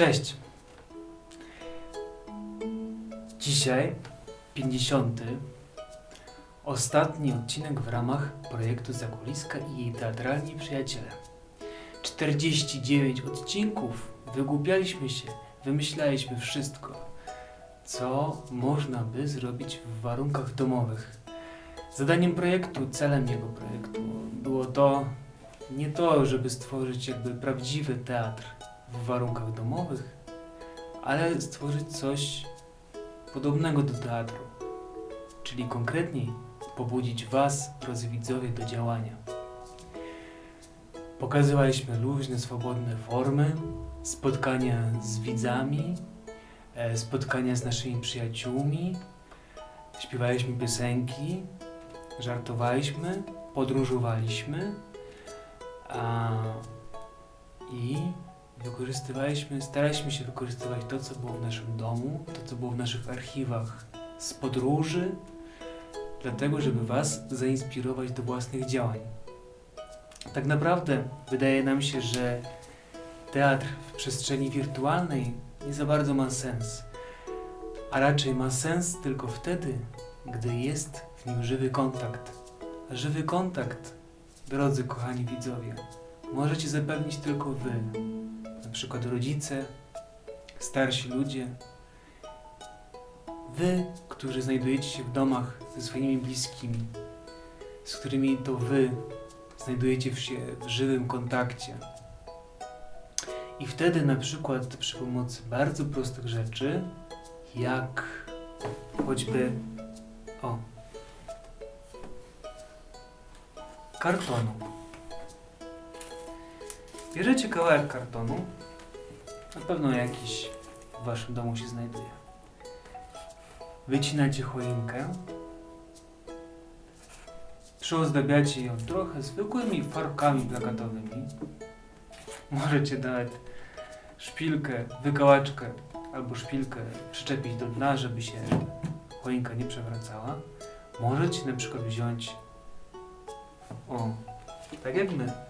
Cześć! Dzisiaj 50. Ostatni odcinek w ramach projektu Zakuliska i jej teatralni przyjaciele. 49 odcinków, wygłupialiśmy się, wymyślaliśmy wszystko, co można by zrobić w warunkach domowych. Zadaniem projektu, celem jego projektu było to, nie to, żeby stworzyć jakby prawdziwy teatr w warunkach domowych, ale stworzyć coś podobnego do teatru, czyli konkretniej pobudzić Was, drodzy widzowie, do działania. Pokazywaliśmy luźne, swobodne formy, spotkania z widzami, e, spotkania z naszymi przyjaciółmi, śpiewaliśmy piosenki, żartowaliśmy, podróżowaliśmy a, i wykorzystywaliśmy, staraliśmy się wykorzystywać to, co było w naszym domu, to, co było w naszych archiwach z podróży, dlatego, żeby Was zainspirować do własnych działań. Tak naprawdę wydaje nam się, że teatr w przestrzeni wirtualnej nie za bardzo ma sens, a raczej ma sens tylko wtedy, gdy jest w nim żywy kontakt. A żywy kontakt, drodzy kochani widzowie, możecie zapewnić tylko Wy, na przykład rodzice, starsi ludzie, wy, którzy znajdujecie się w domach ze swoimi bliskimi, z którymi to wy znajdujecie się w żywym kontakcie. I wtedy na przykład przy pomocy bardzo prostych rzeczy, jak choćby o kartonu. Bierzecie kawałek kartonu, na pewno jakiś w waszym domu się znajduje. Wycinacie choinkę, przyozdabiacie ją trochę zwykłymi farbkami plakatowymi. Możecie nawet szpilkę, wykałaczkę albo szpilkę przyczepić do dna, żeby się choinka nie przewracała. Możecie na przykład wziąć o, tak jak my.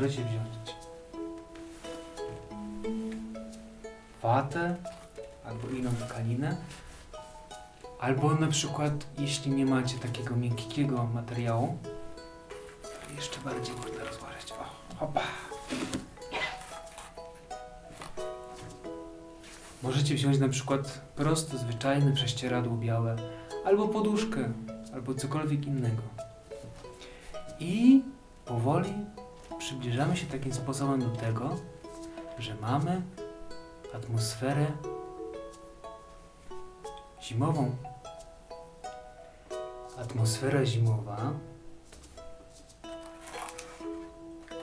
Możecie wziąć watę albo inną tkaninę. Albo na przykład, jeśli nie macie takiego miękkiego materiału, to jeszcze bardziej można rozłożyć. O, hopa. Możecie wziąć na przykład prosto, zwyczajne prześcieradło białe, albo poduszkę, albo cokolwiek innego. I powoli przybliżamy się takim sposobem do tego, że mamy atmosferę zimową. Atmosfera zimowa,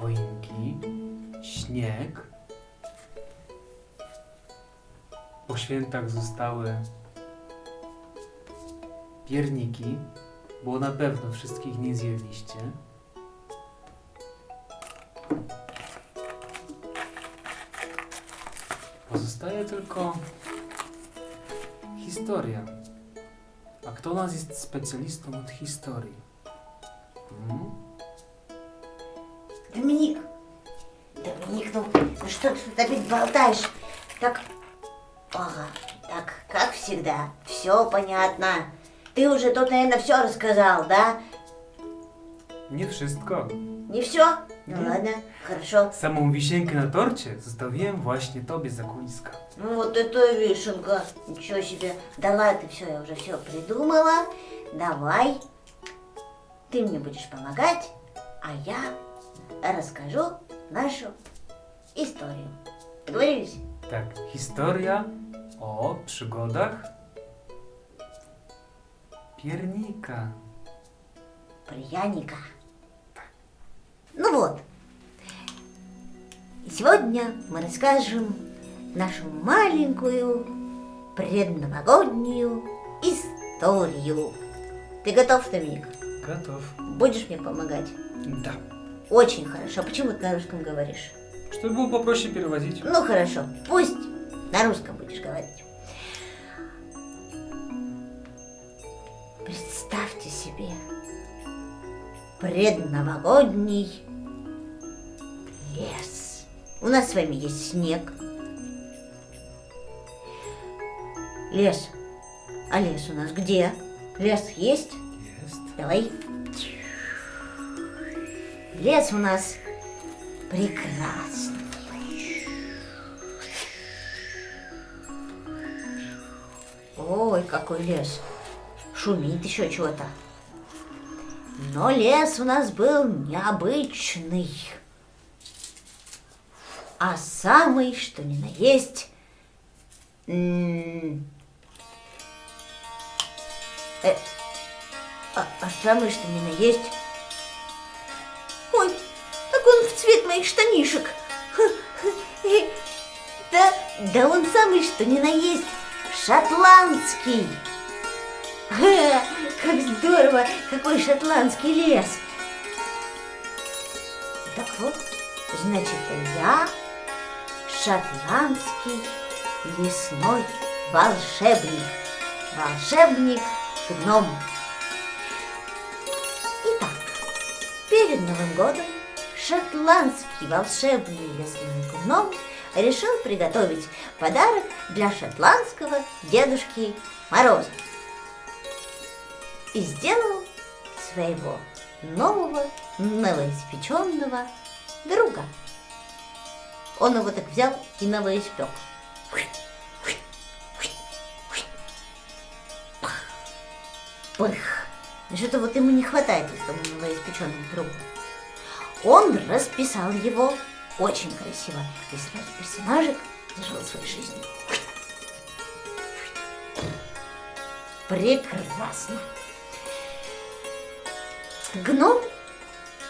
choinki, śnieg. Po świętach zostały pierniki, bo na pewno wszystkich nie zjedliście. Tylko historia. A kto nas jest specjalistą od historii? Hmm? Доминик, Доминик, ну, ну что ты тут опять болтаешь? Так, ага, так, как всегда, все понятно. Ты уже тут, наверное, все рассказал, да? Nie wszystko. Не все? Ну ладно, хорошо. Samą wisienkę na torcie zostawiłem właśnie tobie za kuliska. Ну вот это вишенка, ничего себе. Да ладно, все, я уже все придумала. Давай, ты мне будешь помогать, а я расскажу нашу историю. Договорились? Tak, historia o przygodach piernika. Пряника. Ну вот. И сегодня мы расскажем нашу маленькую предновогоднюю историю. Ты готов, Томик? Готов. Будешь мне помогать? Да. Очень хорошо. Почему ты на русском говоришь? Чтобы было попроще переводить. Ну хорошо, пусть на русском будешь говорить. Представьте себе предновогодний лес. нас с вами есть снег. Лес. А лес у нас где? Лес есть? Jest. Давай. Лес у нас прекрасный. Ой, какой лес. Шумит еще чего-то. Но лес у нас был необычный. А самый, что ни на есть, э, а, а самый, что ни на есть. Ой, так он в цвет моих штанишек. Да, да он самый, что ни на есть, шотландский. Ха, Как здорово, какой шотландский лес. Так вот, значит, я шотландский лесной волшебник. Волшебник гном. Итак, перед Новым годом шотландский волшебный лесной гном решил приготовить подарок для шотландского Дедушки Мороза. И сделал своего нового новоиспеченного друга. Он его так взял и новоиспек. Пых. Что-то вот ему не хватает этому новоиспеченному другу. Он расписал его очень красиво. И сразу персонажик зажил свою жизнь. Прекрасно. Гном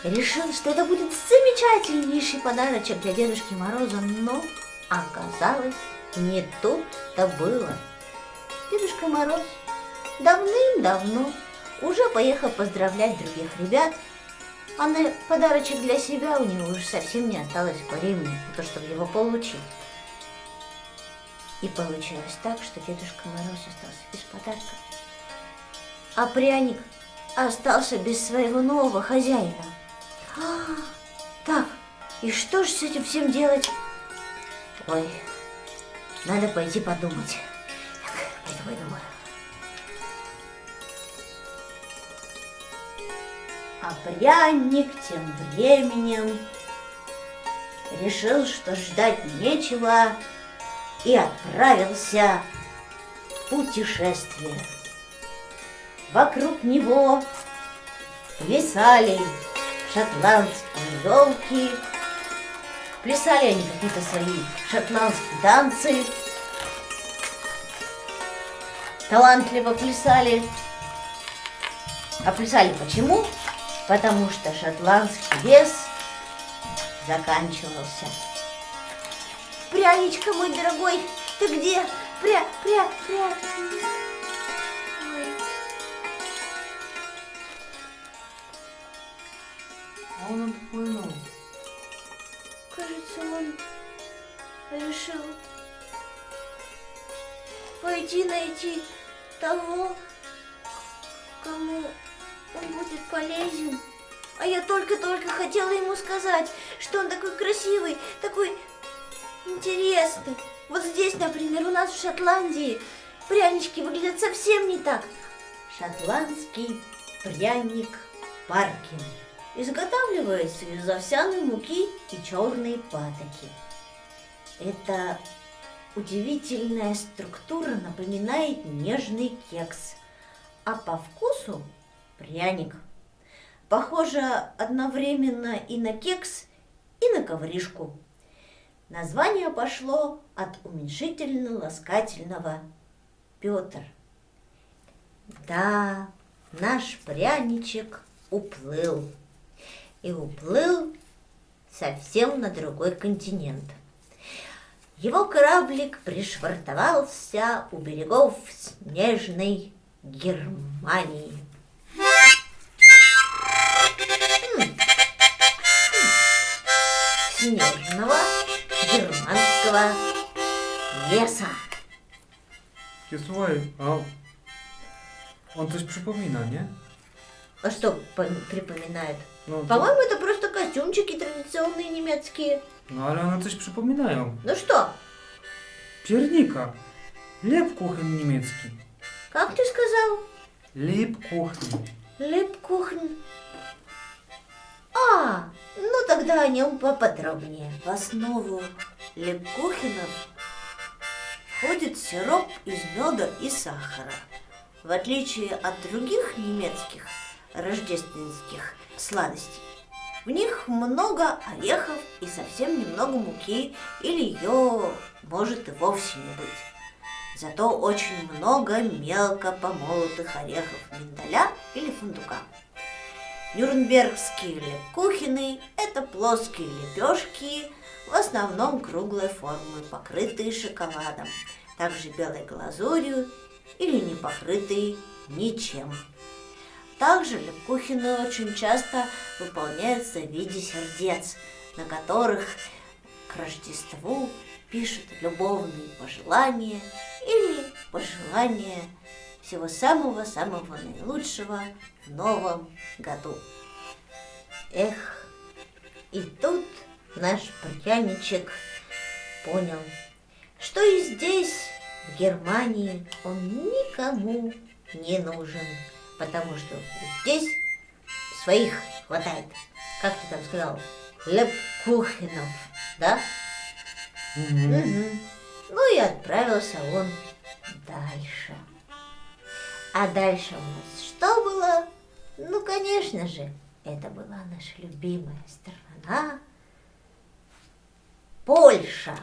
решил, что это будет замечательнейший подарочек для Дедушки Мороза, но оказалось, не тут-то было. Дедушка Мороз давным-давно уже поехал поздравлять других ребят, а на подарочек для себя у него уже совсем не осталось времени на то, чтобы его получить. И получилось так, что Дедушка Мороз остался без подарка. А пряник остался без своего нового хозяина. А, так, и что же с этим всем делать? Ой, надо пойти подумать. Так, пойду подумаю. А пряник тем временем решил, что ждать нечего, и отправился в путешествие. Вокруг него плясали шотландские елки, плясали они какие-то свои шотландские танцы, талантливо плясали. А плясали почему? Потому что шотландский лес заканчивался. Пряничка мой дорогой, ты где? Пря, пря, пря. A on odpłynął. Кажется, он решил пойти найти того, кому он будет полезен. А я только-только хотела ему сказать, что он такой красивый, такой интересный. Вот здесь, например, у нас в Шотландии прянички выглядят совсем не так. Шотландский пряник Паркин изготавливается из овсяной муки и черной патоки. Эта удивительная структура напоминает нежный кекс, а по вкусу пряник. Похоже одновременно и на кекс, и на ковришку. Название пошло от уменьшительно-ласкательного Петр. Да, наш пряничек уплыл. И уплыл совсем на другой континент. Его кораблик пришвартовался у берегов снежной Германии. Снежного германского леса. Ja, słuchaj, a on coś przypomina, nie? А что по- припоминает? No, to- По-моему, это просто костюм костюмчики традиционные немецкие. No ale one coś przypominają. Ну что, Piernika. Lebkuchen niemiecki. как ты сказал? Lebkuchen. Лепкухн. А, ну тогда о нем поподробнее. В основу лепкухинов входит сироп из меда и сахара. В отличие от других немецких рождественских сладостей, в них много орехов и совсем немного муки, или ее может и вовсе не быть. Зато очень много мелко помолотых орехов миндаля или фундука. Нюрнбергские лепкухины – это плоские лепешки, в основном круглой формы, покрытые шоколадом, также белой глазурью или не покрытые ничем. Также лепкухины очень часто выполняются в виде сердец, на которых к Рождеству пишут любовные пожелания или пожелания всего самого-самого наилучшего в новом году. Эх, и тут наш пряничек понял, что и здесь, в Германии, он никому не нужен, потому что здесь своих хватает. Как ты там сказал? Лепкухенов, да? Мгм. Ну и отправился он дальше. А дальше у нас что было? Ну, конечно же, это была наша любимая страна Польша.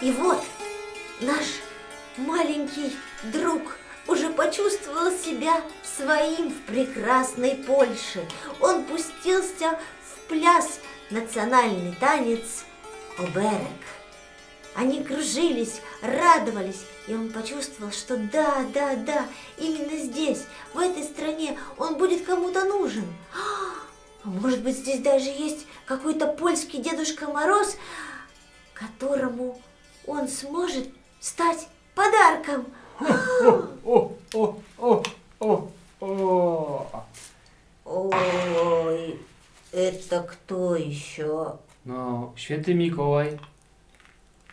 И вот наш маленький друг уже почувствовал себя своим в прекрасной Польше. Он пустился в пляс национальный танец Оберек. Они кружились, радовались, и он почувствовал, что да, да, да, именно здесь, в этой стране, он будет кому-то нужен. А может быть, здесь даже есть какой-то польский Дедушка Мороз, которому он сможет стать подарком. O, o, o, o, o. Ой, это кто еще? No, święty Mikołaj.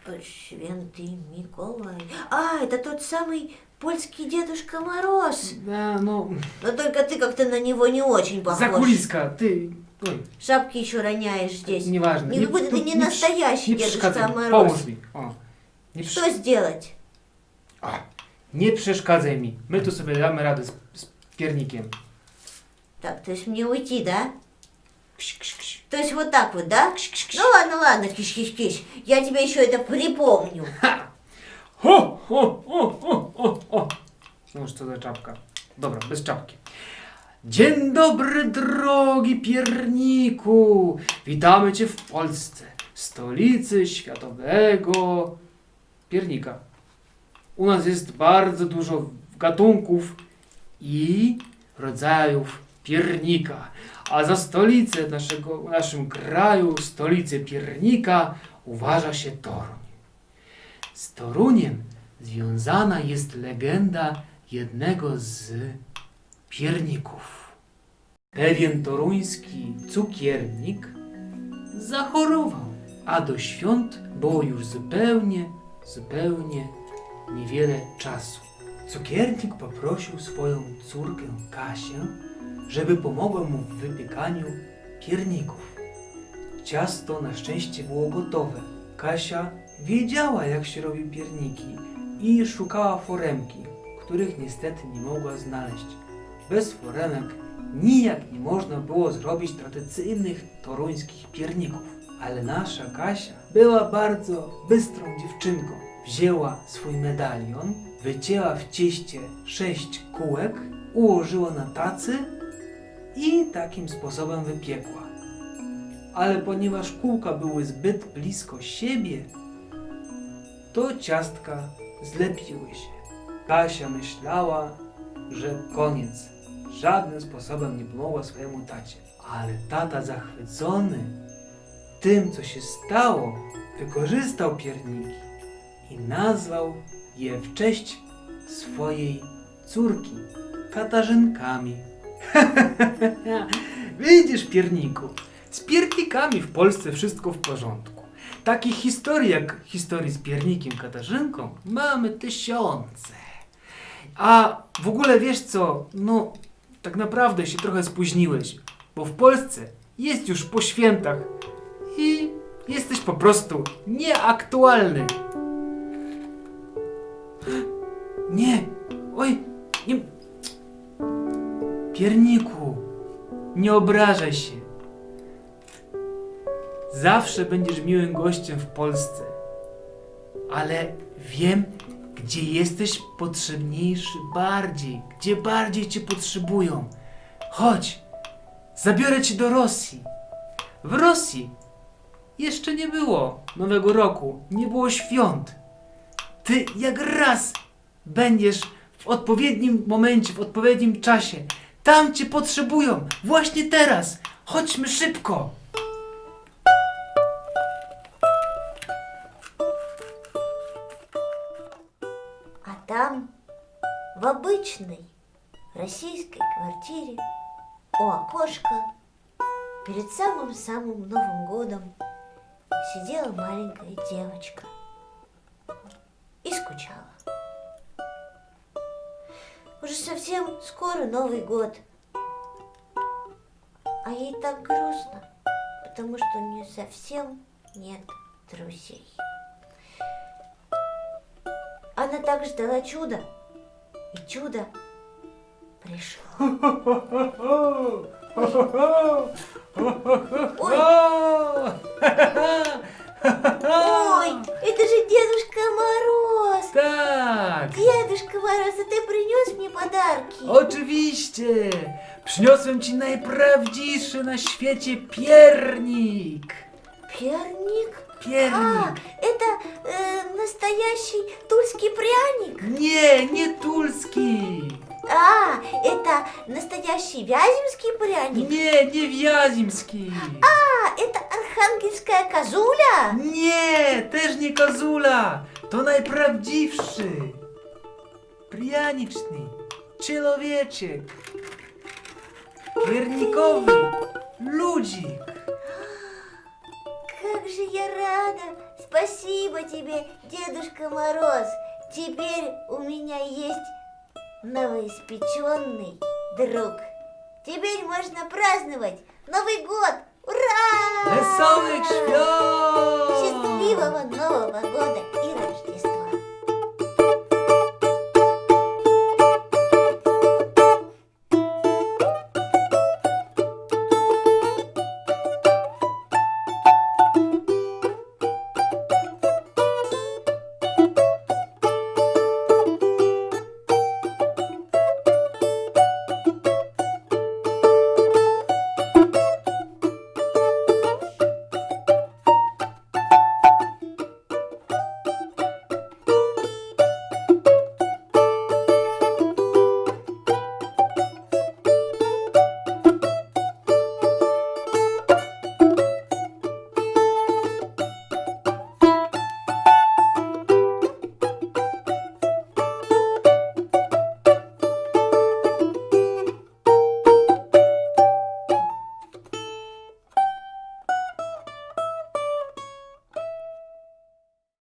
Святый Миколай. А, это тот самый польский Дедушка Мороз. Да, no, Но только ты как-то на него не очень похож. zakuliska, ty. Oj, Шапки еще роняешь здесь. nieważne. Nie, будто ты не настоящий nie Дедушка Мороз. O. Nie, przy- Что сделать? A, nie przeszkadzaj mi. My tu sobie damy radę z, z piernikiem. Так, то есть мне уйти, да? Kś, kś, kś. То есть вот так вот, да? Kś, kś, kś. Ну ладно, ладно, киш-киш-киш. Я тебе еще это припомню. Ho, ho, ho, ho, ho, ho. No już co za czapka. Dobra, bez czapki. Dzień dobry, drogi pierniku! Witamy Cię w Polsce, stolicy światowego piernika. U nas jest bardzo dużo gatunków i rodzajów piernika. A za stolicę naszego, w naszym kraju, stolicę piernika uważa się Toruń. Z Toruniem związana jest legenda jednego z pierników. Pewien toruński cukiernik zachorował, a do świąt było już zupełnie, zupełnie niewiele czasu. Cukiernik poprosił swoją córkę Kasię, żeby pomogła mu w wypiekaniu pierników. Ciasto na szczęście było gotowe. Kasia wiedziała, jak się robi pierniki i szukała foremki, których niestety nie mogła znaleźć. Bez foremek nijak nie można było zrobić tradycyjnych toruńskich pierników. Ale nasza Kasia była bardzo bystrą dziewczynką. Wzięła swój medalion, wycięła w cieście sześć kółek, ułożyła na tacy i takim sposobem wypiekła. Ale ponieważ kółka były zbyt blisko siebie, to ciastka zlepiły się. Kasia myślała, że koniec. Żadnym sposobem nie pomogła swojemu tacie. Ale tata zachwycony tym, co się stało, wykorzystał pierniki i nazwał je w cześć swojej córki Katarzynkami. Widzisz, pierniku, z piernikami w Polsce wszystko w porządku. Takich historii jak historii z piernikiem Katarzynką mamy tysiące. A w ogóle wiesz co, no tak naprawdę się trochę spóźniłeś, bo w Polsce jest już po świętach i jesteś po prostu nieaktualny. Nie, oj, nie. Pierniku, nie obrażaj się. Zawsze będziesz miłym gościem w Polsce, ale wiem, gdzie jesteś potrzebniejszy bardziej, gdzie bardziej cię potrzebują. Chodź, zabiorę cię do Rosji. W Rosji jeszcze nie było Nowego Roku, nie było świąt. Ty jak raz będziesz w odpowiednim momencie, w odpowiednim czasie. Tam cię potrzebują, właśnie teraz. Chodźmy szybko. А там, в обычной российской квартире, у окошка, перед самым-самым Новым годом сидела маленькая девочка и скучала. Уже совсем скоро Новый год, а ей так грустно, потому что у нее совсем нет друзей. Она так ждала чуда, и чудо пришло. Ой, ой, это же Дедушка Мороз! Tak, Дедушка Мороз, а ты принес мне подарки? oczywiście. Przyniosłem ci najprawdziwszy na świecie piernik. Перник? А, Piernik. это э, настоящий тульский пряник? Nie, nie tulski. А, это настоящий вяземский пряник? Nie, nie wiazimski. А, это архангельская козуля? Nie, też nie kozula. To najprawdziwszy. Prianiczny. Człowieczek. Piernikowy. Ludzik. Как же я рада! Спасибо тебе, Дедушка Мороз! Теперь у меня есть новоиспеченный друг. Теперь можно праздновать Новый год! Ура! Wesołych świąt! Счастливого Нового года